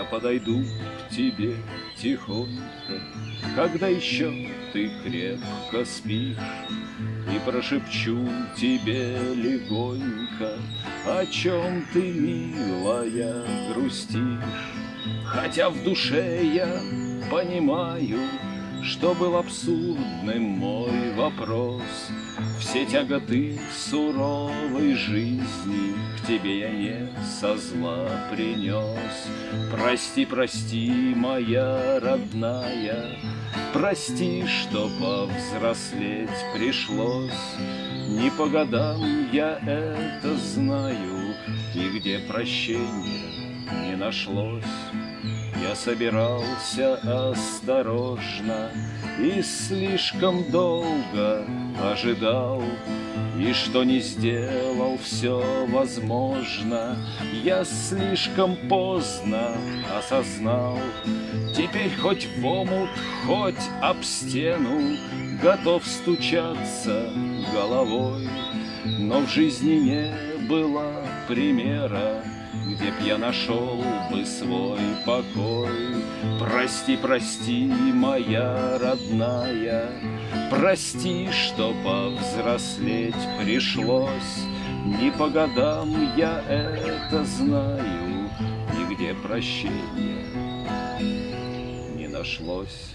Я подойду к тебе тихонько, Когда еще ты крепко спишь, И прошепчу тебе легонько, О чем ты, милая, грустишь. Хотя в душе я понимаю, что был абсурдным мой вопрос. Все тяготы суровой жизни К тебе я не со зла принес. Прости, прости, моя родная, Прости, что повзрослеть пришлось. Не по годам я это знаю, И где прощения не нашлось. Я собирался осторожно И слишком долго ожидал. И что не сделал все возможно. Я слишком поздно осознал. Теперь хоть в омут, хоть об стену Готов стучаться головой. Но в жизни не было примера где б я нашел бы свой покой. Прости, прости, моя родная, Прости, что повзрослеть пришлось. Не по годам я это знаю, Нигде прощения не нашлось.